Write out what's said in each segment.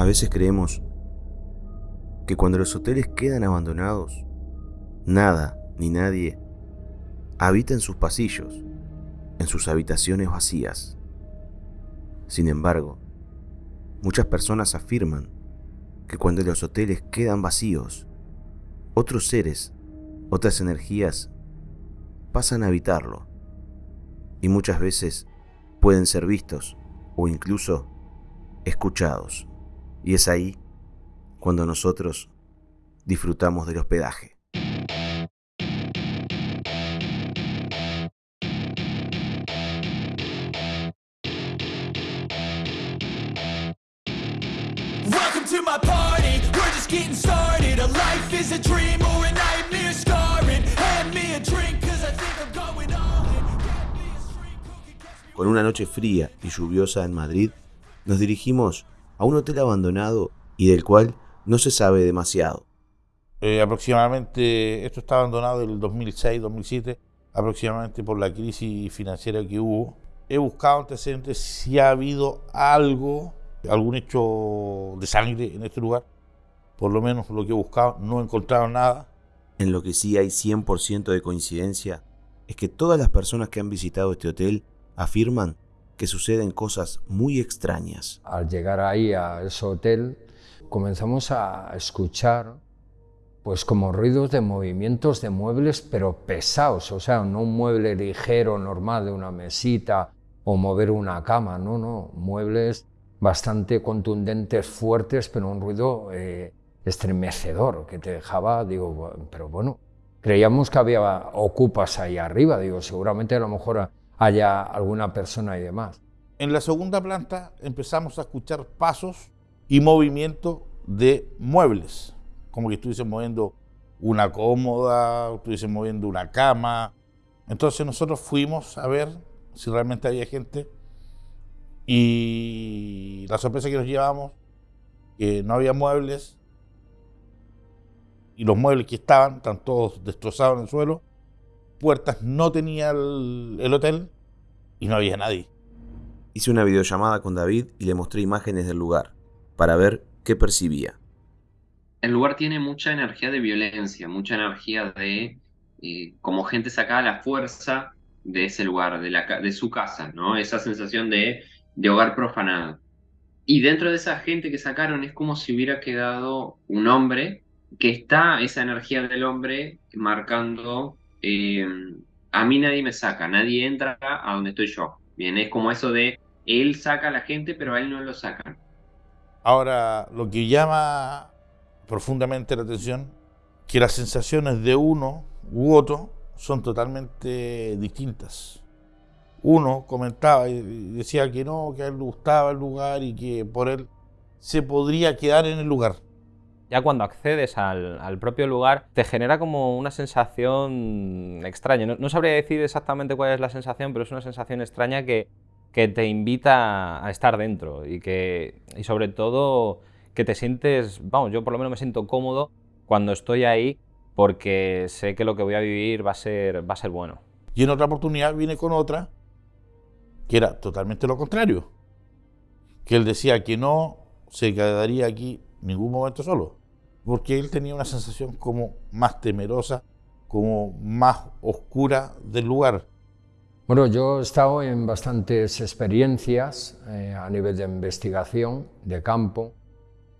A veces creemos que cuando los hoteles quedan abandonados, nada ni nadie habita en sus pasillos, en sus habitaciones vacías. Sin embargo, muchas personas afirman que cuando los hoteles quedan vacíos, otros seres, otras energías pasan a habitarlo y muchas veces pueden ser vistos o incluso escuchados. Y es ahí cuando nosotros disfrutamos del hospedaje. Con una noche fría y lluviosa en Madrid, nos dirigimos a un hotel abandonado y del cual no se sabe demasiado. Eh, aproximadamente, esto está abandonado en el 2006-2007, aproximadamente por la crisis financiera que hubo. He buscado antecedentes si ha habido algo, algún hecho de sangre en este lugar. Por lo menos lo que he buscado, no he encontrado nada. En lo que sí hay 100% de coincidencia es que todas las personas que han visitado este hotel afirman que suceden cosas muy extrañas. Al llegar ahí a ese hotel, comenzamos a escuchar pues como ruidos de movimientos de muebles, pero pesados, o sea, no un mueble ligero, normal, de una mesita o mover una cama, no, no, muebles bastante contundentes, fuertes, pero un ruido eh, estremecedor que te dejaba, digo, pero bueno, creíamos que había ocupas ahí arriba, digo, seguramente a lo mejor haya alguna persona y demás. En la segunda planta empezamos a escuchar pasos y movimiento de muebles, como que estuviesen moviendo una cómoda, estuviesen moviendo una cama. Entonces nosotros fuimos a ver si realmente había gente y la sorpresa que nos llevamos, que no había muebles y los muebles que estaban, están todos destrozados en el suelo puertas no tenía el, hotel y no había nadie. Hice una videollamada con David y le mostré imágenes del lugar para ver qué percibía. El lugar tiene mucha energía de violencia, mucha energía de eh, como gente sacada la fuerza de ese lugar, de, la, de su casa, ¿no? Esa sensación de, de hogar profanado. Y dentro de esa gente que sacaron es como si hubiera quedado un hombre que está esa energía del hombre marcando eh, a mí nadie me saca, nadie entra a donde estoy yo. Bien, es como eso de él saca a la gente, pero a él no lo sacan. Ahora, lo que llama profundamente la atención, que las sensaciones de uno u otro son totalmente distintas. Uno comentaba y decía que no, que a él le gustaba el lugar y que por él se podría quedar en el lugar ya cuando accedes al, propio lugar, te genera como una sensación extraña. No, sabría decir exactamente cuál es la sensación, pero es una sensación extraña que, que te invita a estar dentro y, que, y sobre todo que te sientes, vamos, yo por lo menos me siento cómodo cuando estoy ahí porque sé que lo que voy a vivir va a ser, va a ser bueno. Y en otra oportunidad vine con otra que era totalmente lo contrario, que él decía que no se quedaría aquí ningún momento solo, porque él tenía una sensación como más temerosa, como más oscura del lugar. Bueno, yo he estado en bastantes experiencias eh, a nivel de investigación, de campo,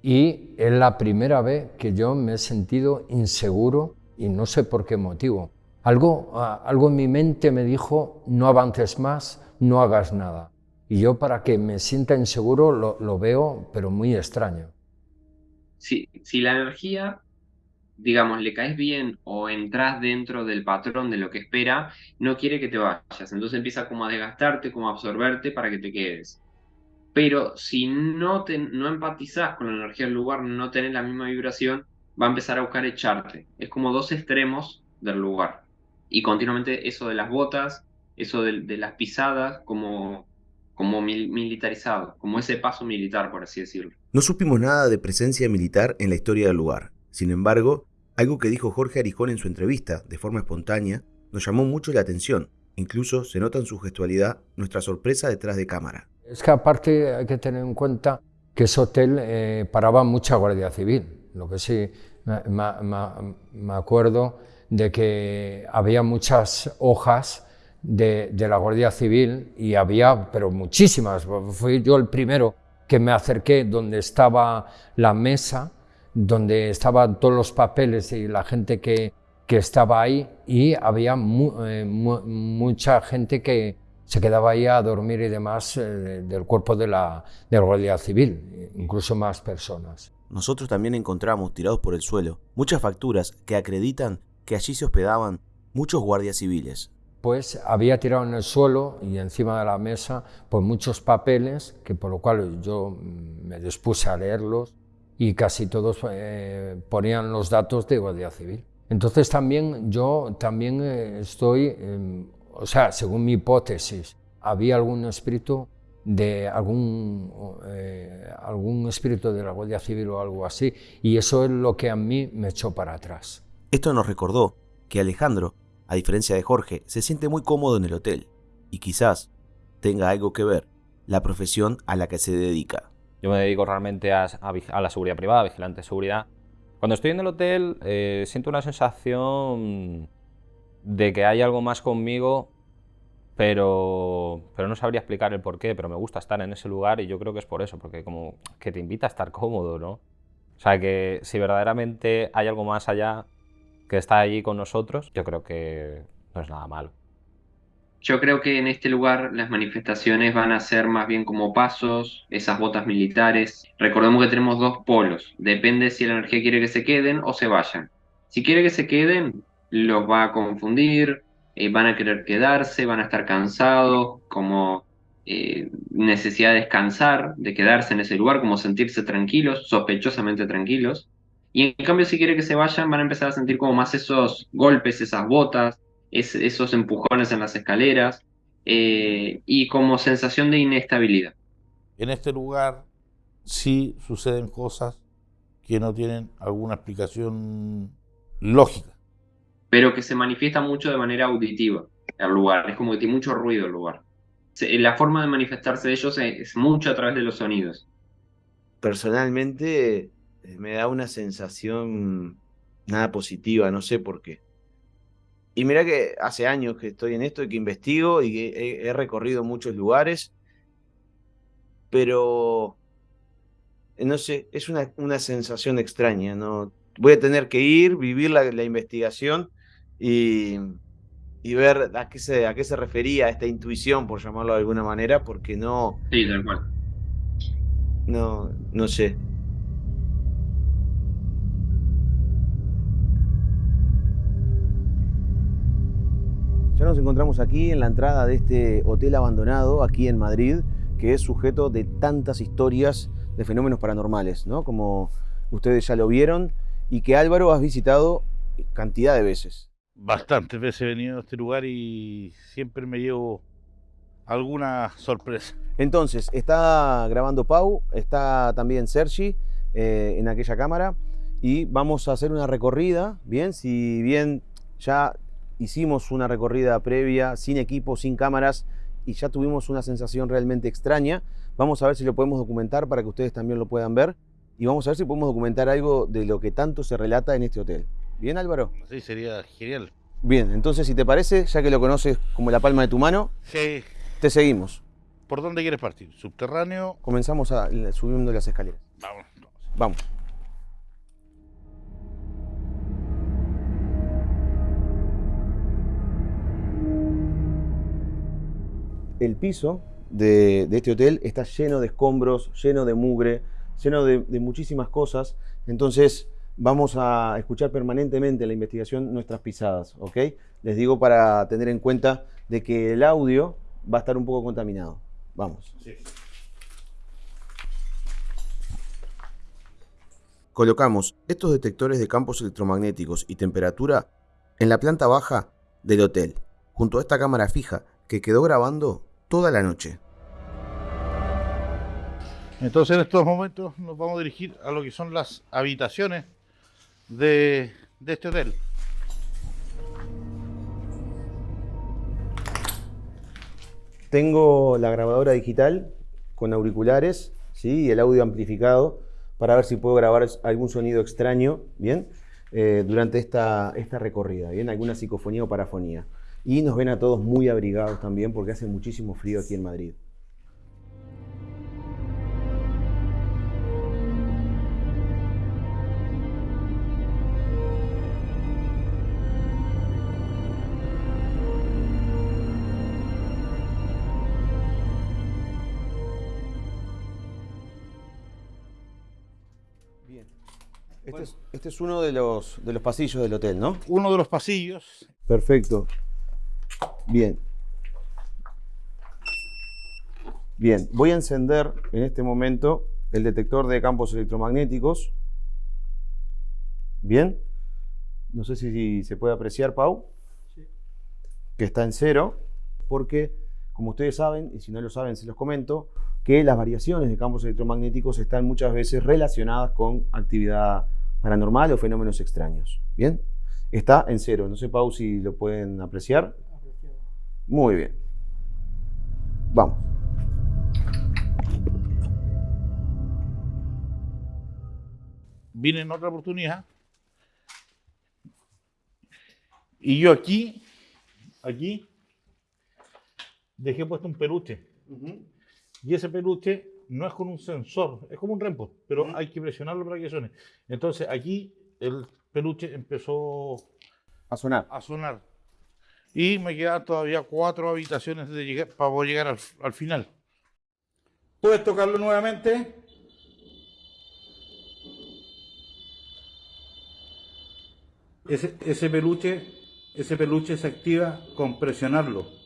y es la primera vez que yo me he sentido inseguro y no sé por qué motivo. Algo, algo en mi mente me dijo, no avances más, no hagas nada. Y yo para que me sienta inseguro lo, lo veo, pero muy extraño si, la energía, digamos, le caes bien o entras dentro del patrón de lo que espera, no quiere que te vayas. Entonces empieza como a desgastarte, como a absorberte para que te quedes. Pero si no, te, no empatizás con la energía del lugar, no tenés la misma vibración, va a empezar a buscar echarte. Es como dos extremos del lugar. Y continuamente eso de las botas, eso de, las pisadas, como militarizado, como ese paso militar, por así decirlo. No supimos nada de presencia militar en la historia del lugar. Sin embargo, algo que dijo Jorge Arijón en su entrevista, de forma espontánea, nos llamó mucho la atención. Incluso se nota en su gestualidad nuestra sorpresa detrás de cámara. Es que aparte hay que tener en cuenta que ese hotel eh, paraba mucha Guardia Civil. Lo que sí me, acuerdo de que había muchas hojas de, de, la Guardia Civil y había, pero muchísimas. Fui yo el primero que me acerqué donde estaba la mesa, donde estaban todos los papeles y la gente que, que estaba ahí y había eh, mucha gente que se quedaba ahí a dormir y demás eh, del cuerpo de la, de la Guardia Civil, incluso más personas. Nosotros también encontramos tirados por el suelo muchas facturas que acreditan que allí se hospedaban muchos guardias civiles pues había tirado en el suelo y encima de la mesa pues muchos papeles, que por lo cual yo me dispuse a leerlos y casi todos eh, ponían los datos de Guardia Civil. Entonces también yo también eh, estoy, o sea, según mi hipótesis, había algún espíritu de algún, eh, algún espíritu de la Guardia Civil o algo así, y eso es lo que a mí me echó para atrás. Esto nos recordó que Alejandro a diferencia de Jorge, se siente muy cómodo en el hotel y quizás tenga algo que ver la profesión a la que se dedica. Yo me dedico realmente a, la seguridad privada, vigilante de seguridad. Cuando estoy en el hotel eh, siento una sensación de que hay algo más conmigo, pero, pero no sabría explicar el por qué, pero me gusta estar en ese lugar y yo creo que es por eso, porque como que te invita a estar cómodo, ¿no? O sea, que si verdaderamente hay algo más allá, que está allí con nosotros, yo creo que no es nada malo. Yo creo que en este lugar las manifestaciones van a ser más bien como pasos, esas botas militares. Recordemos que tenemos dos polos, depende si la energía quiere que se queden o se vayan. Si quiere que se queden, los va a confundir, eh, van a querer quedarse, van a estar cansados, como eh, necesidad de descansar, de quedarse en ese lugar, como sentirse tranquilos, sospechosamente tranquilos. Y en cambio, si quiere que se vayan, van a empezar a sentir como más esos golpes, esas botas, esos empujones en las escaleras eh, y como sensación de inestabilidad. En este lugar sí suceden cosas que no tienen alguna explicación lógica. Pero que se manifiesta mucho de manera auditiva el lugar, es como que tiene mucho ruido el lugar. La forma de manifestarse de ellos es mucho a través de los sonidos. Personalmente, eh, me da una sensación nada positiva, no sé por qué. Y mira que hace años que estoy en esto y que investigo y que he, recorrido muchos lugares, pero eh, no sé, es una, una, sensación extraña, ¿no? Voy a tener que ir, vivir la, investigación y, y, ver a qué, se, a qué se refería esta intuición, por llamarlo de alguna manera, porque no... Sí, tal cual. No, no sé. Nos encontramos aquí en la entrada de este hotel abandonado, aquí en Madrid, que es sujeto de tantas historias de fenómenos paranormales, ¿no? Como ustedes ya lo vieron, y que Álvaro has visitado cantidad de veces. Bastantes veces he venido a este lugar y siempre me llevo alguna sorpresa. Entonces, está grabando Pau, está también Sergi eh, en aquella cámara y vamos a hacer una recorrida, bien, si bien ya hicimos una recorrida previa sin equipo, sin cámaras y ya tuvimos una sensación realmente extraña. Vamos a ver si lo podemos documentar para que ustedes también lo puedan ver y vamos a ver si podemos documentar algo de lo que tanto se relata en este hotel. ¿Bien, Álvaro? Sí, sería genial. Bien, entonces si te parece, ya que lo conoces como la palma de tu mano, sí. te seguimos. ¿Por dónde quieres partir? ¿Subterráneo? Comenzamos a, subiendo las escaleras. Vamos. Vamos. El piso de, este hotel está lleno de escombros, lleno de mugre, lleno de, muchísimas cosas. Entonces vamos a escuchar permanentemente en la investigación nuestras pisadas, ¿ok? Les digo para tener en cuenta de que el audio va a estar un poco contaminado. Vamos. Colocamos estos detectores de campos electromagnéticos y temperatura en la planta baja del hotel, junto a esta cámara fija que quedó grabando toda la noche. Entonces en estos momentos nos vamos a dirigir a lo que son las habitaciones de, este hotel. Tengo la grabadora digital con auriculares ¿sí? y el audio amplificado para ver si puedo grabar algún sonido extraño, ¿bien? Eh, durante esta, esta recorrida, ¿bien? Alguna psicofonía o parafonía. Y nos ven a todos muy abrigados también porque hace muchísimo frío aquí en Madrid. Este, es, este es uno de los, de los pasillos del hotel, ¿no? Uno de los pasillos. Perfecto. Bien. Bien, voy a encender en este momento el detector de campos electromagnéticos. Bien. No sé si se puede apreciar, Pau. Que está en cero, porque, como ustedes saben, y si no lo saben, se los comento, que las variaciones de campos electromagnéticos están muchas veces relacionadas con actividad paranormal o fenómenos extraños. ¿Bien? Está en cero. No sé, Pau, si lo pueden apreciar. Muy bien. Vamos. Vine en otra oportunidad. Y yo aquí, aquí, dejé puesto un peluche. Y ese peluche no es con un sensor, es como un rempo, pero hay que presionarlo para que suene. Entonces aquí el peluche empezó a sonar. A sonar. Y me quedan todavía cuatro habitaciones de llegar, para poder llegar al, final. Puedes tocarlo nuevamente. Ese, ese peluche, ese peluche se activa con presionarlo.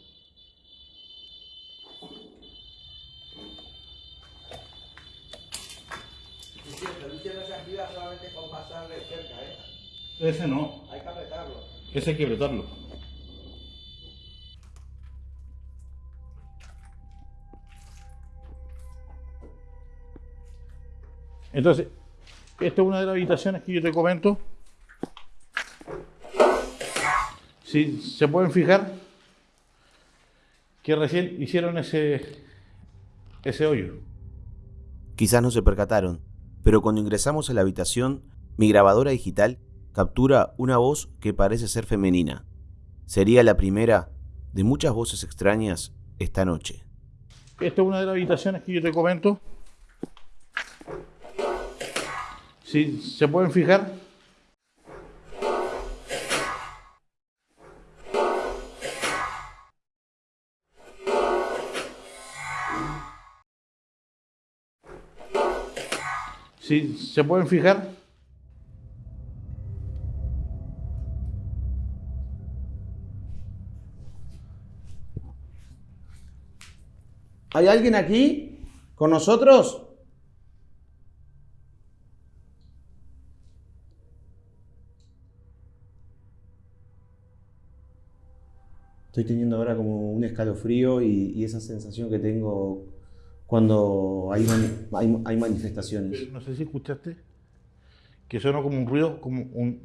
Ese no. Hay que apretarlo. Ese hay que apretarlo. Entonces, esta es una de las habitaciones que yo te comento. Si se pueden fijar que recién hicieron ese, ese hoyo. Quizás no se percataron, pero cuando ingresamos a la habitación, mi grabadora digital captura una voz que parece ser femenina. Sería la primera de muchas voces extrañas esta noche. Esta es una de las habitaciones que yo te comento. Si se pueden fijar. Si se pueden fijar. ¿Hay alguien aquí con nosotros? Estoy teniendo ahora como un escalofrío y, esa sensación que tengo cuando hay, hay, manifestaciones. No sé si escuchaste que suena como un ruido, como un...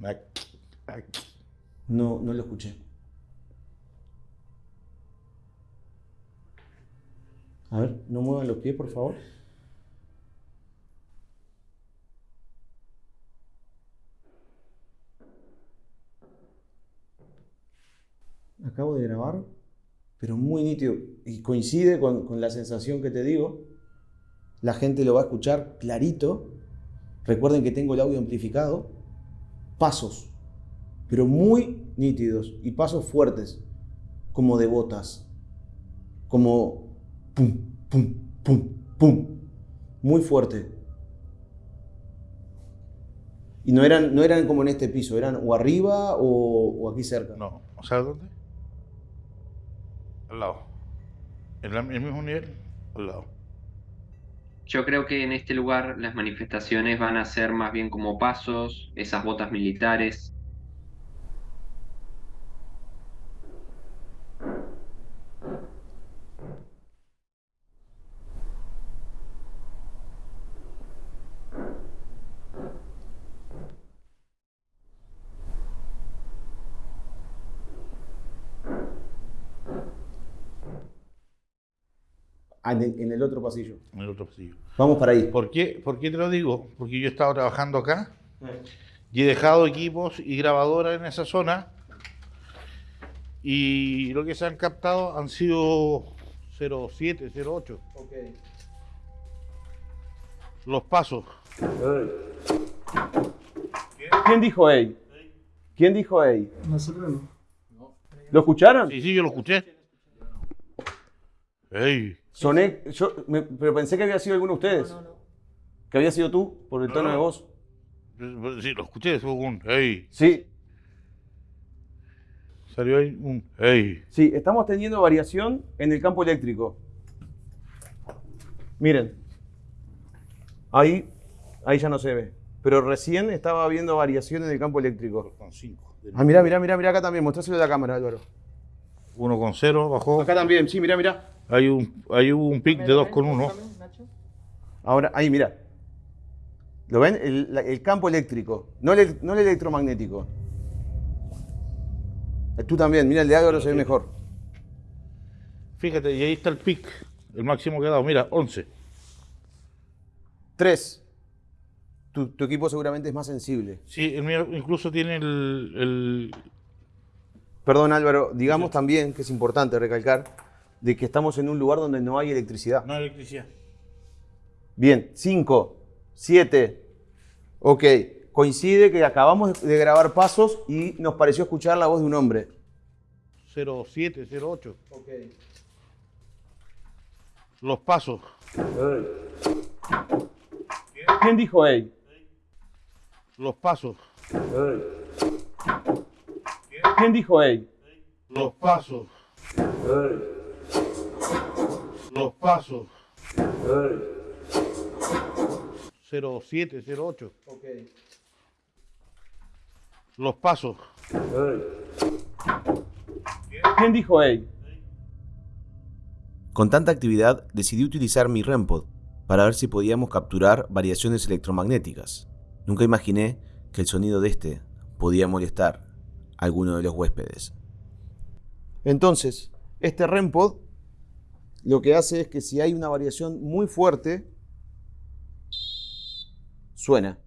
No, no lo escuché. A ver, no muevan los pies, por favor. Acabo de grabar, pero muy nítido. Y coincide con, la sensación que te digo. La gente lo va a escuchar clarito. Recuerden que tengo el audio amplificado. Pasos, pero muy nítidos y pasos fuertes, como de botas, como pum, pum, pum, pum, muy fuerte. Y no eran, no eran como en este piso, eran o arriba o, aquí cerca. No, ¿sabes dónde? Al lado. El mismo nivel, al lado. Yo creo que en este lugar las manifestaciones van a ser más bien como pasos, esas botas militares, Ah, en el, en el otro pasillo. En el otro pasillo. Vamos para ahí. ¿Por qué, ¿Por qué te lo digo? Porque yo he estado trabajando acá y he dejado equipos y grabadoras en esa zona y lo que se han captado han sido 07, 08. Los pasos. ¿Quién dijo ey? ¿Quién dijo ey? Nosotros no. ¿Lo escucharon? Sí, sí, yo lo escuché. ¡Ey! Soné, yo, me- pero pensé que había sido alguno de ustedes. Que había sido tú, por el tono No. de voz. Sí, lo escuché, fue un ¡Ey! Sí, Salió ahí un ¡Ey! sí, estamos teniendo variación en el campo eléctrico. Miren. Ahí, ahí ya no se ve. Pero recién estaba viendo variación en el campo eléctrico. Con 5. Ah, mirá, mirá, mirá, mirá acá también. Mostráselo a la cámara, Álvaro. 1 con 0 bajó. Acá también, sí, mirá, mirá. Hay un, hay un pic de 2 con 1. Ahora, ahí, mirá. ¿Lo ven? El, campo eléctrico, no el, no el electromagnético. Tú también, mira, el de Álvaro se ve mejor. Fíjate, y ahí está el pic, el máximo que ha dado. Mira, 11. Tres. Tu, tu equipo seguramente es más sensible. Sí, el mío incluso tiene el, el- Perdón, Álvaro, digamos también que es importante recalcar de que estamos en un lugar donde no hay electricidad. No hay electricidad. Bien, cinco, siete. Ok, coincide que acabamos de grabar pasos y nos pareció escuchar la voz de un hombre. 07, 08. Los pasos. ¿Quién dijo hey? Los pasos. ¿Quién dijo hey? Los pasos. Los pasos. 07, 08. Los pasos. ¿Quién dijo hey? Con tanta actividad decidí utilizar mi REMPOD para ver si podíamos capturar variaciones electromagnéticas. Nunca imaginé que el sonido de este podía molestar a alguno de los huéspedes. Entonces, este REMPOD lo que hace es que si hay una variación muy fuerte, suena.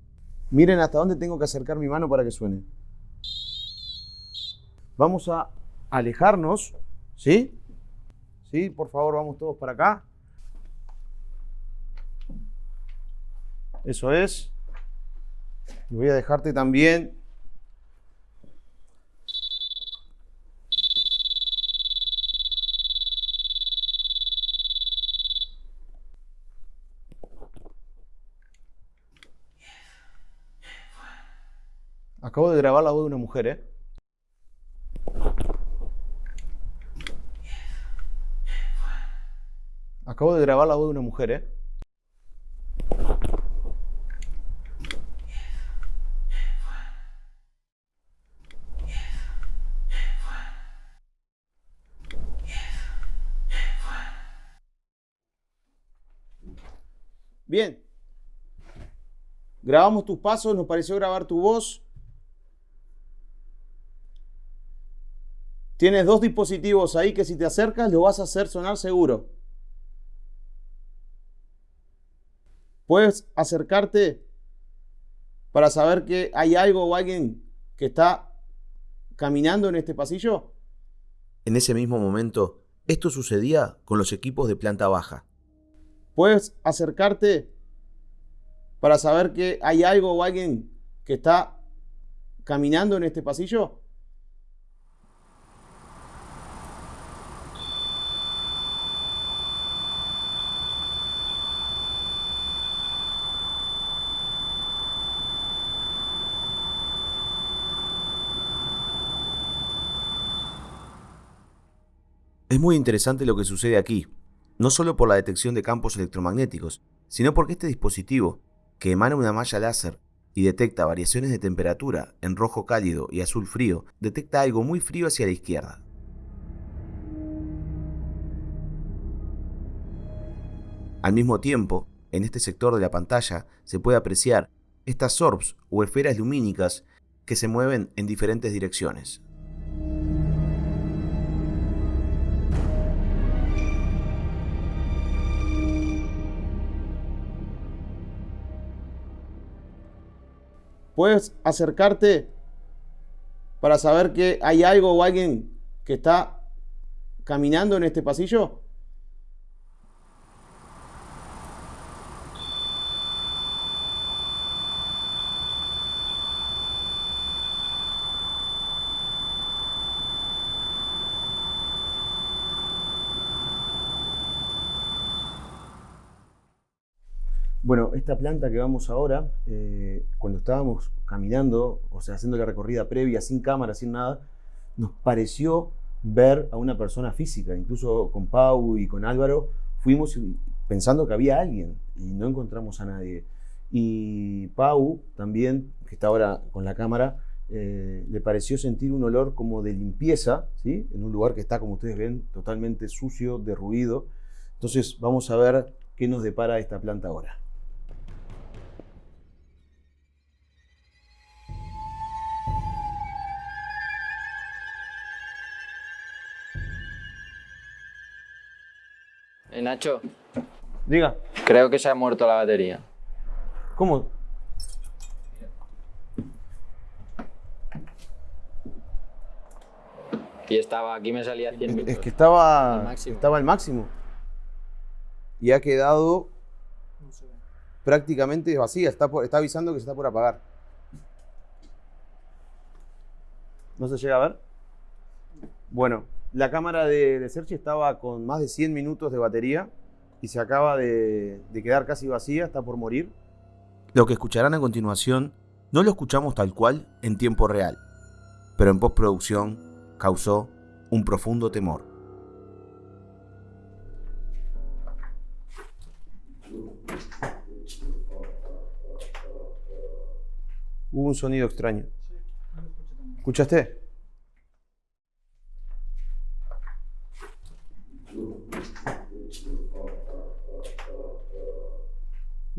Miren hasta dónde tengo que acercar mi mano para que suene. Vamos a alejarnos, ¿sí? Sí, por favor, vamos todos para acá. Eso es. Y voy a dejarte también Acabo de grabar la voz de una mujer, ¿eh? Acabo de grabar la voz de una mujer, ¿eh? Bien. Grabamos tus pasos, nos pareció grabar tu voz. Tienes dos dispositivos ahí que si te acercas lo vas a hacer sonar seguro. Puedes acercarte para saber que hay algo o alguien que está caminando en este pasillo. En ese mismo momento, esto sucedía con los equipos de planta baja. Puedes acercarte para saber que hay algo o alguien que está caminando en este pasillo. Es muy interesante lo que sucede aquí, no solo por la detección de campos electromagnéticos, sino porque este dispositivo, que emana una malla láser y detecta variaciones de temperatura en rojo cálido y azul frío, detecta algo muy frío hacia la izquierda. Al mismo tiempo, en este sector de la pantalla se puede apreciar estas orbs o esferas lumínicas que se mueven en diferentes direcciones. ¿Puedes acercarte para saber que hay algo o alguien que está caminando en este pasillo? Bueno, esta planta que vamos ahora, eh, cuando estábamos caminando, o sea, haciendo la recorrida previa, sin cámara, sin nada, nos pareció ver a una persona física. Incluso con Pau y con Álvaro fuimos pensando que había alguien y no encontramos a nadie. Y Pau también, que está ahora con la cámara, eh, le pareció sentir un olor como de limpieza, ¿sí? en un lugar que está, como ustedes ven, totalmente sucio, derruido. Entonces vamos a ver qué nos depara esta planta ahora. Nacho, Diga, creo que se ha muerto la batería. ¿cómo? Y estaba, aquí me salía 100 minutos. Es que estaba Al máximo. estaba al máximo. Y ha quedado prácticamente vacía. Está, por- está avisando que se está por apagar. ¿No se llega a ver? Bueno, la cámara de, de Sergi estaba con más de 100 minutos de batería y se acaba de, de quedar casi vacía, está por morir. Lo que escucharán a continuación no lo escuchamos tal cual en tiempo real, pero en postproducción causó un profundo temor. Hubo un sonido extraño. ¿Escuchaste?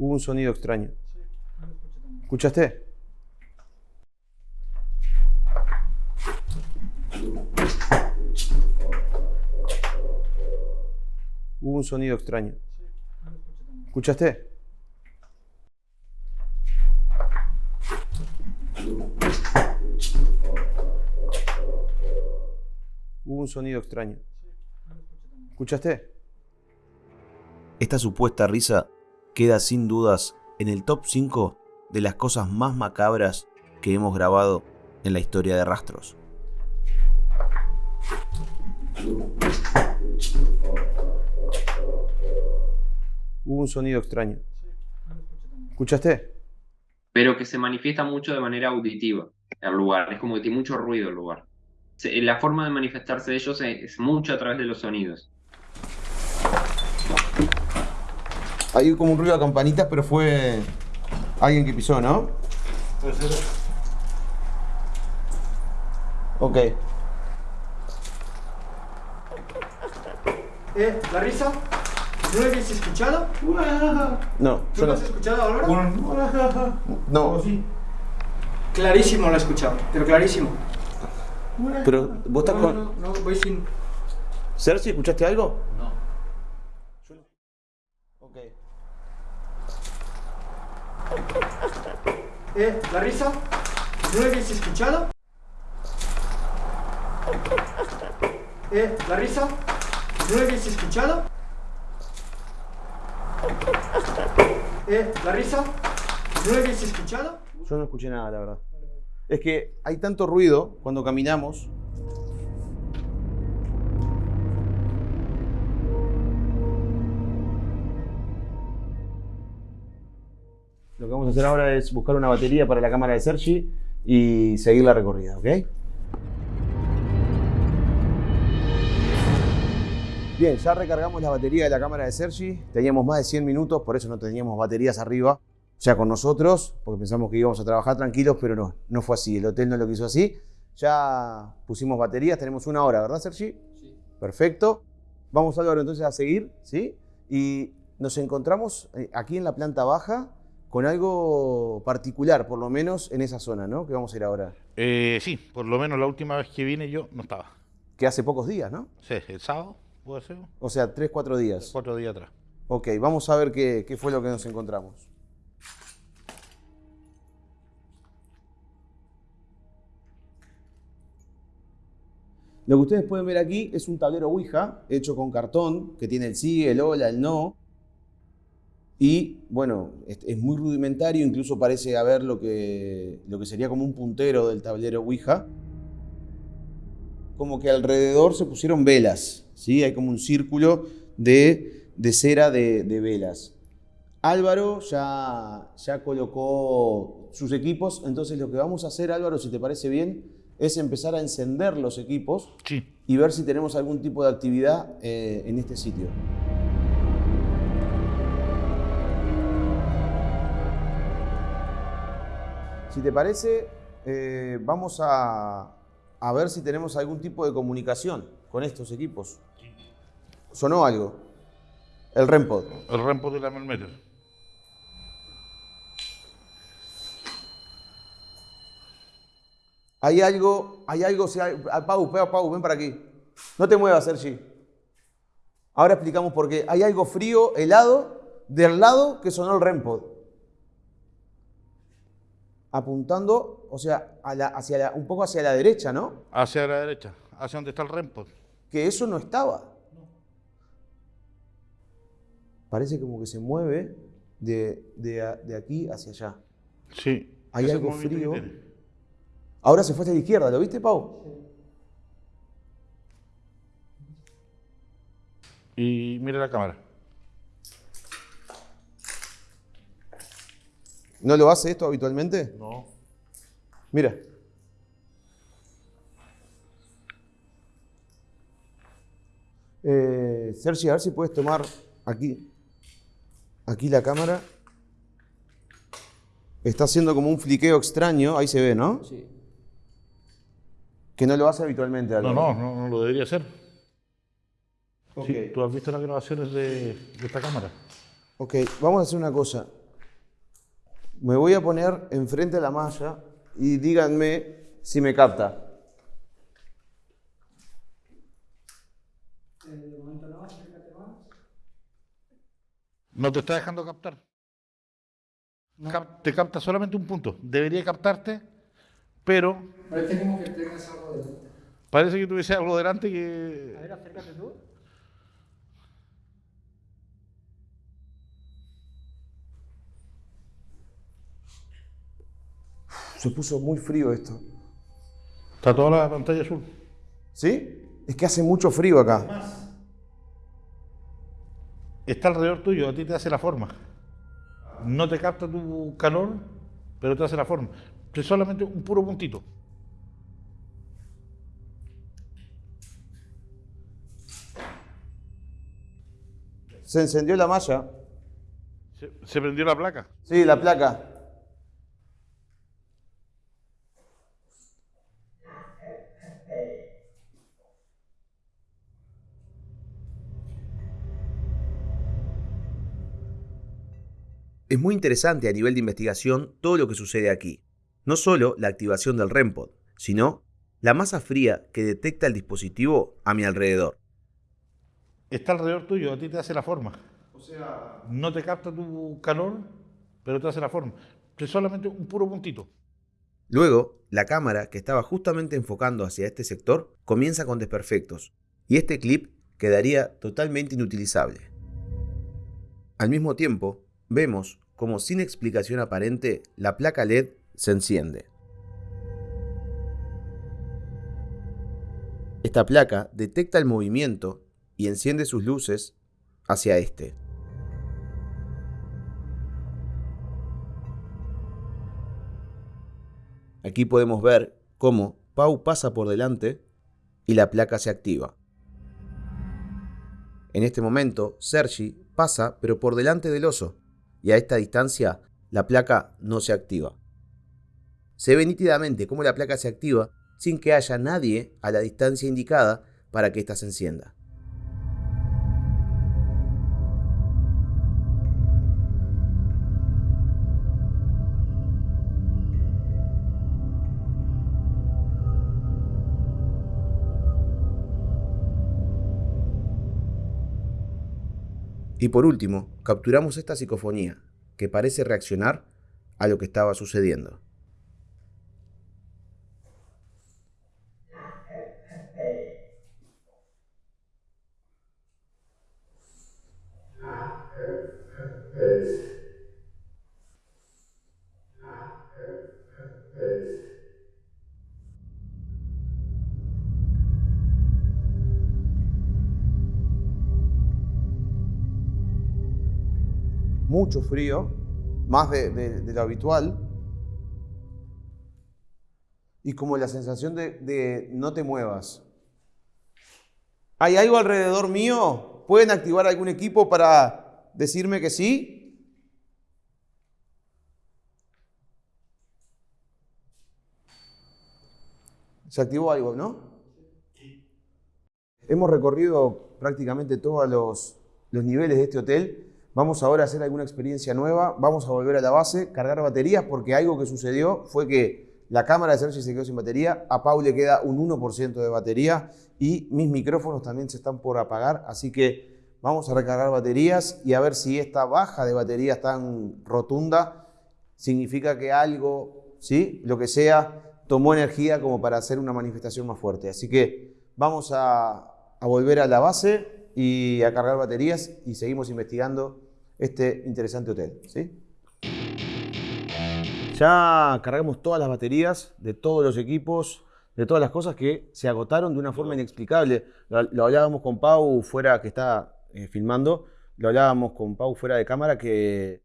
Hubo un sonido extraño. ¿Escuchaste? Hubo un sonido extraño. ¿Escuchaste? Hubo un sonido extraño. ¿Escuchaste? Esta supuesta risa queda sin dudas en el top 5 de las cosas más macabras que hemos grabado en la historia de Rastros. Hubo un sonido extraño. ¿Escuchaste? pero que se manifiesta mucho de manera auditiva el lugar. Es como que tiene mucho ruido el lugar. La forma de manifestarse de ellos es, es mucho a través de los sonidos. Hay como un ruido de campanitas, pero fue alguien que pisó, ¿no? Ok. Eh, ¿la risa? ¿No la habías escuchado? No, ¿Tú yo lo no. has escuchado, Álvaro? No, Clarísimo lo he escuchado, pero clarísimo. pero vos estás No, con. no, no, voy sin... Cersei, ¿escuchaste algo? No. Ok. Eh, ¿la risa? ¿No la habías escuchado? Eh, ¿la risa? ¿No la habías escuchado? Eh, ¿la risa? ¿No la habías escuchado? Yo no escuché nada, la verdad. Es que hay tanto ruido cuando caminamos. Lo que vamos a hacer ahora es buscar una batería para la cámara de Sergi y seguir la recorrida, ¿ok? Bien, ya recargamos la batería de la cámara de Sergi. Teníamos más de 100 minutos, por eso no teníamos baterías arriba. O sea, con nosotros, porque pensamos que íbamos a trabajar tranquilos, pero no, no fue así. El hotel no lo quiso así. Ya pusimos baterías, tenemos una hora, ¿verdad, Sergi? Sí. Perfecto. Vamos, Álvaro, entonces a seguir, ¿sí? Y nos encontramos eh, aquí en la planta baja con algo particular, por lo menos en esa zona, ¿no? Que vamos a ir ahora. Eh, sí, por lo menos la última vez que vine yo no estaba. Que hace pocos días, ¿no? Sí, el sábado, puede ser. O sea, tres, cuatro días. Cuatro días atrás. Ok, vamos a ver qué, qué fue lo que nos encontramos. Lo que ustedes pueden ver aquí es un tablero Ouija hecho con cartón que tiene el sí, el hola, el no y bueno, es, muy rudimentario, incluso parece haber lo que, lo que sería como un puntero del tablero Ouija. Como que alrededor se pusieron velas, ¿sí? Hay como un círculo de, cera de, de, velas. Álvaro ya, ya colocó sus equipos, entonces lo que vamos a hacer, Álvaro, si te parece bien, es empezar a encender los equipos y ver si tenemos algún tipo de actividad eh, en este sitio. Si te parece, eh, vamos a, ver si tenemos algún tipo de comunicación con estos equipos. ¿Sonó algo? El REMPOD. El REMPOD de la Melmeter. Hay algo, hay algo, si hay, ah, Pau, Pau, Pau, ven para aquí. No te muevas, Sergi. Ahora explicamos por qué. Hay algo frío, helado, del lado que sonó el REMPOD. Apuntando, o sea, hacia un poco hacia la derecha, ¿no? Hacia la derecha, hacia donde está el REMPOD. Que eso no estaba. Parece como que se mueve de, de aquí hacia allá. Sí. Hay algo frío. Ahora se fue hacia la izquierda, ¿lo viste, Pau? Y mire la cámara. ¿No lo hace esto habitualmente? No. Mira. Eh, Sergi, a ver si puedes tomar aquí, aquí la cámara. Está haciendo como un fliqueo extraño, ahí se ve, ¿no? Sí. Que no lo hace habitualmente. No, no, no, lo debería hacer. Sí, tú has visto las grabaciones de, esta cámara. Ok, vamos a hacer una cosa. Me voy a poner enfrente de la malla y díganme si me capta. No te está dejando captar. te capta solamente un punto. Debería captarte pero... Parece como que tengas algo delante. Parece que tuviese algo delante que... A ver, acércate tú. Se puso muy frío esto. Está toda la pantalla azul. ¿Sí? Es que hace mucho frío acá. Está alrededor tuyo, a ti te hace la forma. No te capta tu calor, pero te hace la forma es solamente un puro puntito. Se encendió la malla. Se, se, prendió la placa. Sí, la placa. Es muy interesante a nivel de investigación todo lo que sucede aquí. No solo la activación del REMPOD, sino la masa fría que detecta el dispositivo a mi alrededor. Está alrededor tuyo, a ti te hace la forma. O sea... No te capta tu calor, pero te hace la forma. Es solamente un puro puntito. Luego, la cámara, que estaba justamente enfocando hacia este sector, comienza con desperfectos, y este clip quedaría totalmente inutilizable. Al mismo tiempo, vemos como sin explicación aparente la placa LED se enciende. Esta placa detecta el movimiento y enciende sus luces hacia este. Aquí podemos ver cómo Pau pasa por delante y la placa se activa. En este momento, Sergi pasa pero por delante del oso y a esta distancia la placa no se activa. Se ve nítidamente cómo la placa se activa sin que haya nadie a la distancia indicada para que ésta se encienda. Y por último, capturamos esta psicofonía, que parece reaccionar a lo que estaba sucediendo. Mucho frío, más de, lo habitual. Y como la sensación de, de no te muevas. ¿Hay algo alrededor mío? ¿Pueden activar algún equipo para decirme que sí? Se activó algo, ¿no? Hemos recorrido prácticamente todos los, niveles de este hotel. Vamos ahora a hacer alguna experiencia nueva. Vamos a volver a la base, cargar baterías, porque algo que sucedió fue que la cámara de Sergi se quedó sin batería. A Pau le queda un 1% de batería y mis micrófonos también se están por apagar. Así que vamos a recargar baterías y a ver si esta baja de baterías tan rotunda significa que algo, ¿sí? lo que sea, tomó energía como para hacer una manifestación más fuerte. Así que vamos a, volver a la base y a cargar baterías y seguimos investigando este interesante hotel. ¿sí? Ya cargamos todas las baterías de todos los equipos, de todas las cosas que se agotaron de una forma inexplicable. Lo, hablábamos con Pau fuera, que está eh, filmando, lo hablábamos con Pau fuera de cámara, que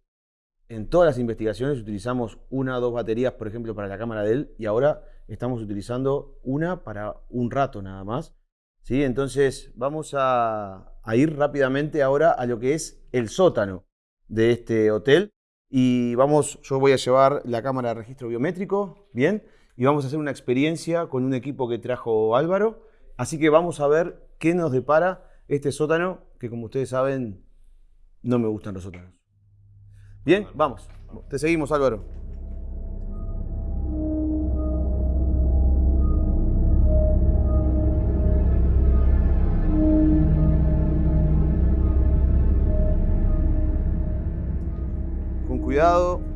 en todas las investigaciones utilizamos una o dos baterías, por ejemplo, para la cámara de él, y ahora estamos utilizando una para un rato nada más. ¿sí? Entonces vamos a, ir rápidamente ahora a lo que es el sótano de este hotel. Y vamos, yo voy a llevar la cámara de registro biométrico, ¿bien? Y vamos a hacer una experiencia con un equipo que trajo Álvaro. Así que vamos a ver qué nos depara este sótano, que como ustedes saben, no me gustan los sótanos. Bien, vamos. Te seguimos, Álvaro. Cuidado,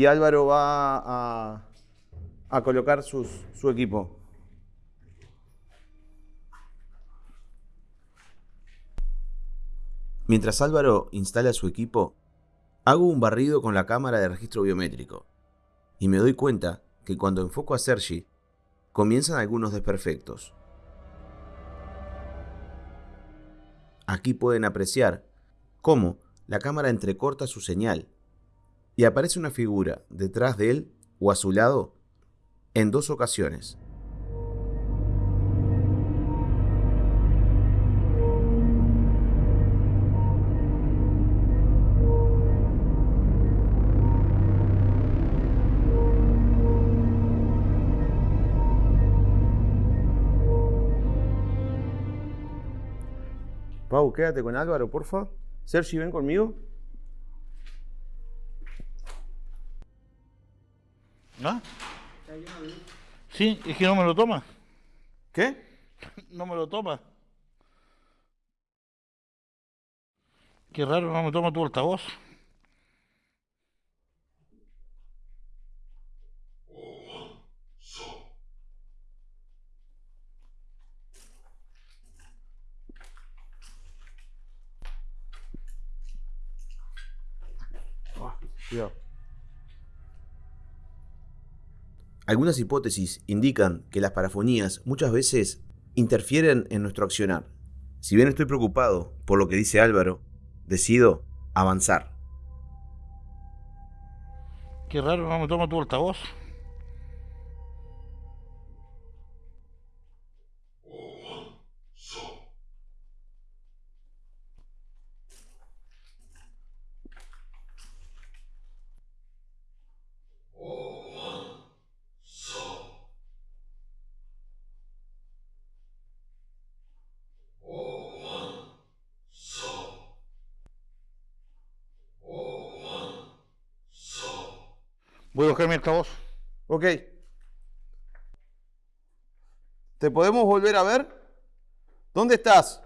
y Álvaro va a, colocar su equipo. Mientras Álvaro instala su equipo, hago un barrido con la cámara de registro biométrico y me doy cuenta que cuando enfoco a Sergi, comienzan algunos desperfectos. Aquí pueden apreciar cómo la cámara entrecorta su señal y aparece una figura detrás de él o a su lado en dos ocasiones. Pau, quédate con Álvaro, porfa. Sergi, ven conmigo. ¿Ah? Sí, es que no me lo toma. ¿Qué? No me lo toma. Qué raro, no me toma tu altavoz. Ah, Algunas hipótesis indican que las parafonías muchas veces interfieren en nuestro accionar. Si bien estoy preocupado por lo que dice Álvaro, decido avanzar. Qué raro, no me toma tu altavoz. Ok. ¿Te podemos volver a ver? ¿Dónde estás?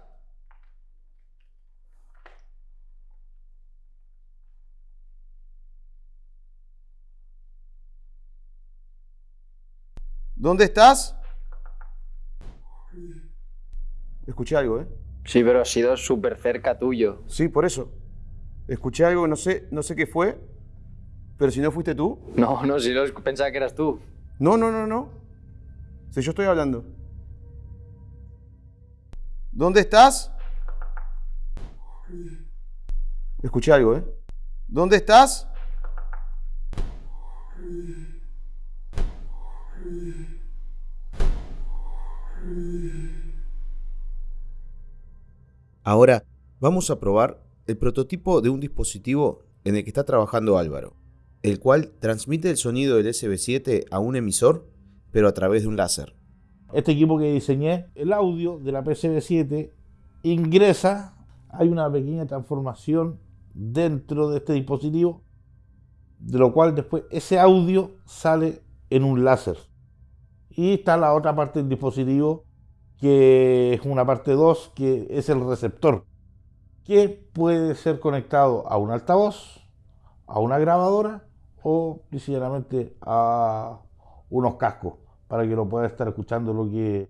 ¿Dónde estás? Escuché algo, ¿eh? Sí, pero ha sido súper cerca tuyo. Sí, por eso. Escuché algo, no sé, no sé qué fue, pero si no fuiste tú. No, no, si no pensaba que eras tú. No, no, no, no. Si yo estoy hablando. ¿Dónde estás? Escuché algo, ¿eh? ¿Dónde estás? Ahora vamos a probar el prototipo de un dispositivo en el que está trabajando Álvaro, el cual transmite el sonido del SB7 a un emisor, pero a través de un láser. Este equipo que diseñé, el audio de la PCB7 ingresa, hay una pequeña transformación dentro de este dispositivo, de lo cual después ese audio sale en un láser. Y está la otra parte del dispositivo que es una parte 2, que es el receptor, que puede ser conectado a un altavoz, a una grabadora o sinceramente a unos cascos para que lo pueda estar escuchando lo que,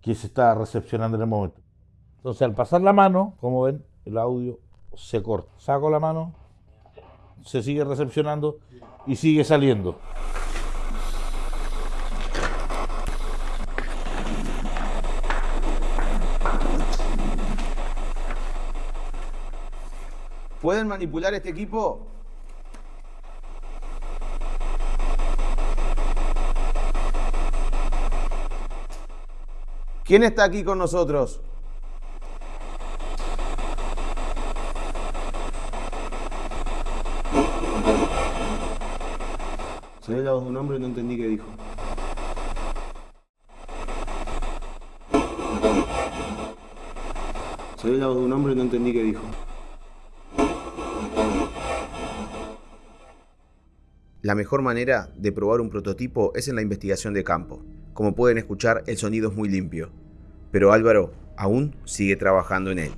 que se está recepcionando en el momento. Entonces al pasar la mano, como ven, el audio se corta. Saco la mano, se sigue recepcionando y sigue saliendo. ¿Pueden manipular este equipo? ¿Quién está aquí con nosotros? Ve la voz de un hombre y no entendí qué dijo. Ve la voz de un hombre y no entendí qué dijo. La mejor manera de probar un prototipo es en la investigación de campo. Como pueden escuchar, el sonido es muy limpio. Pero Álvaro aún sigue trabajando en él.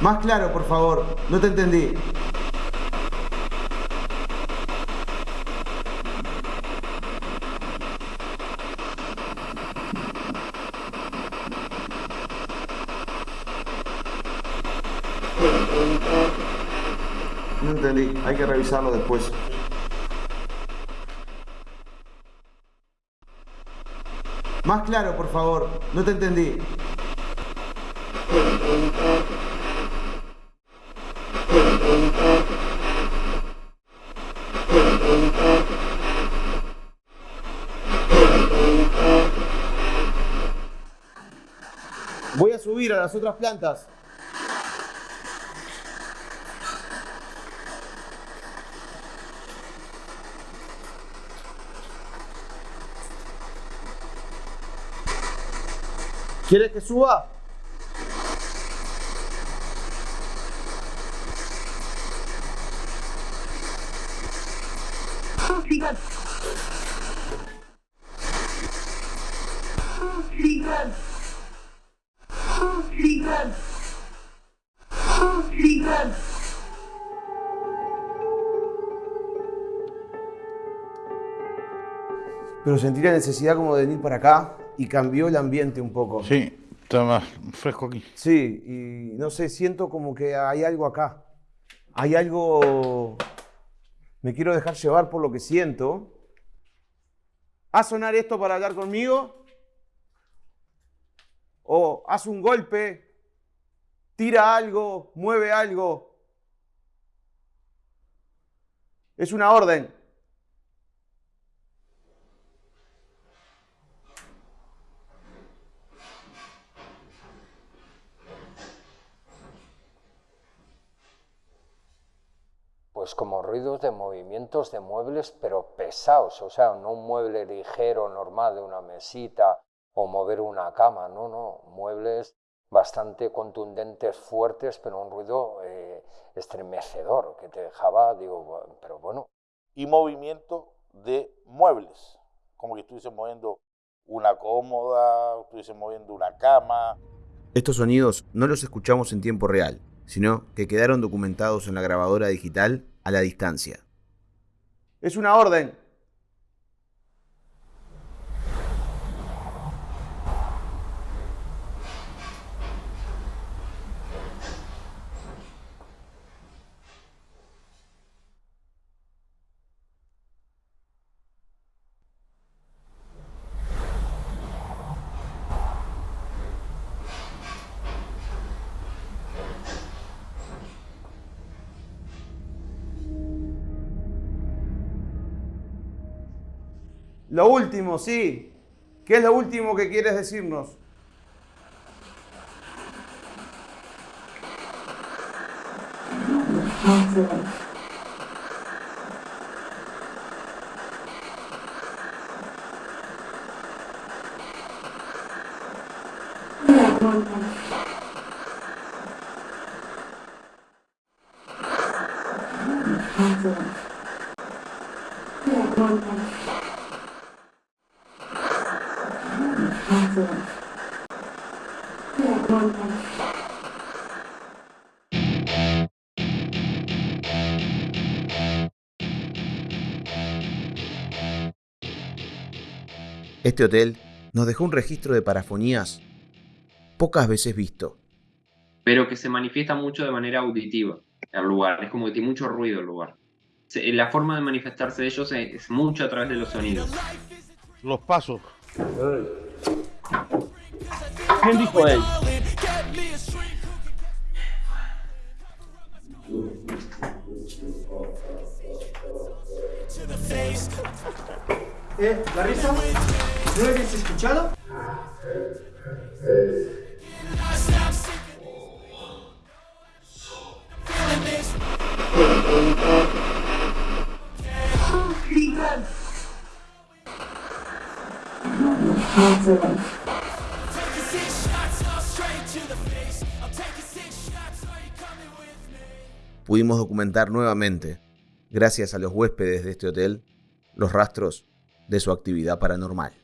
Más claro, por favor. No te entendí. No entendí, hay que revisarlo después. Más claro, por favor, no te entendí. Voy a subir a las otras plantas. ¿Quieres que suba? Pero sentí la necesidad como de venir para acá y cambió el ambiente un poco. Sí, está más fresco aquí. Sí, y no sé, siento como que hay algo acá. Hay algo... Me quiero dejar llevar por lo que siento. ¿A sonar esto para hablar conmigo? ¿O haz un golpe? ¿Tira algo? ¿Mueve algo? Es una orden. Pues como ruidos de movimientos de muebles, pero pesados, o sea, no un mueble ligero, normal, de una mesita o mover una cama, no, no, muebles bastante contundentes, fuertes, pero un ruido eh, estremecedor que te dejaba, digo, pero bueno, y movimiento de muebles, como que estuviesen moviendo una cómoda, estuviesen moviendo una cama. Estos sonidos no los escuchamos en tiempo real, sino que quedaron documentados en la grabadora digital a la distancia. Es una orden. Lo último, sí. ¿Qué es lo último que quieres decirnos? Este hotel nos dejó un registro de parafonías pocas veces visto. Pero que se manifiesta mucho de manera auditiva el lugar, es como que tiene mucho ruido el lugar. La forma de manifestarse de ellos es mucho a través de los sonidos. Los pasos. ¿Quién dijo él? Eh, Larissa, ¿no lo habías escuchado? Pudimos documentar nuevamente, gracias a los huéspedes de este hotel, los rastros de su actividad paranormal.